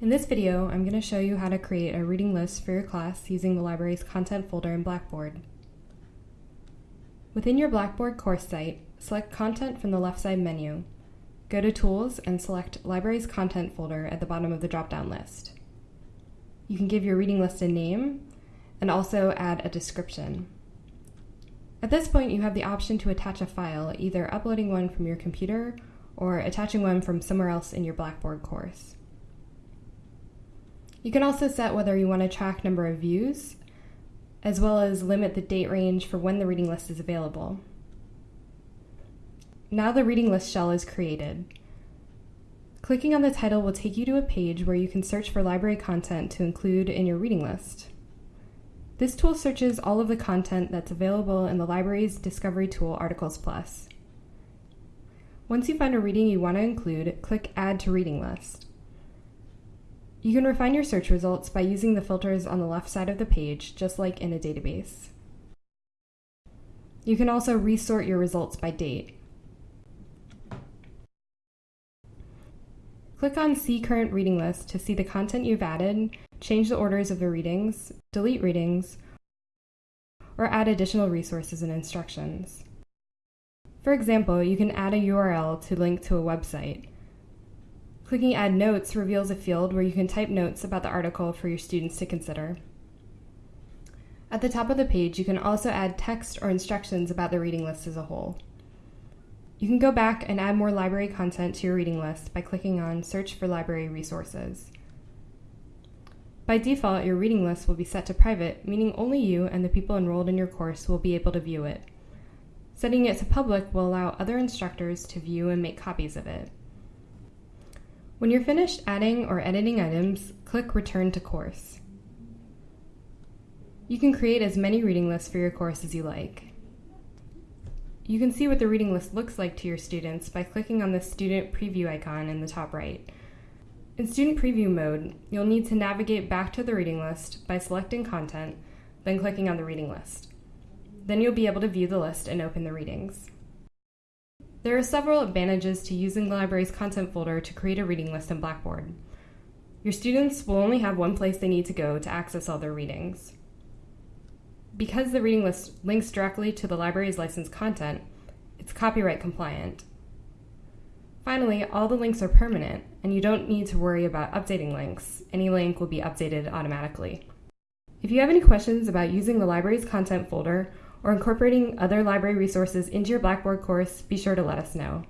In this video, I'm going to show you how to create a reading list for your class using the library's content folder in Blackboard. Within your Blackboard course site, select Content from the left side menu. Go to Tools and select Library's Content folder at the bottom of the drop-down list. You can give your reading list a name and also add a description. At this point, you have the option to attach a file, either uploading one from your computer or attaching one from somewhere else in your Blackboard course. You can also set whether you want to track number of views, as well as limit the date range for when the reading list is available. Now the reading list shell is created. Clicking on the title will take you to a page where you can search for library content to include in your reading list. This tool searches all of the content that's available in the library's Discovery tool Articles Plus. Once you find a reading you want to include, click Add to Reading List. You can refine your search results by using the filters on the left side of the page, just like in a database. You can also resort your results by date. Click on See Current Reading List to see the content you've added, change the orders of the readings, delete readings, or add additional resources and instructions. For example, you can add a URL to link to a website. Clicking Add Notes reveals a field where you can type notes about the article for your students to consider. At the top of the page, you can also add text or instructions about the reading list as a whole. You can go back and add more library content to your reading list by clicking on Search for Library Resources. By default, your reading list will be set to private, meaning only you and the people enrolled in your course will be able to view it. Setting it to public will allow other instructors to view and make copies of it. When you're finished adding or editing items, click Return to Course. You can create as many reading lists for your course as you like. You can see what the reading list looks like to your students by clicking on the Student Preview icon in the top right. In Student Preview mode, you'll need to navigate back to the reading list by selecting Content, then clicking on the reading list. Then you'll be able to view the list and open the readings. There are several advantages to using the library's content folder to create a reading list in Blackboard. Your students will only have one place they need to go to access all their readings. Because the reading list links directly to the library's licensed content, it's copyright compliant. Finally, all the links are permanent, and you don't need to worry about updating links. Any link will be updated automatically. If you have any questions about using the library's content folder or incorporating other library resources into your Blackboard course, be sure to let us know.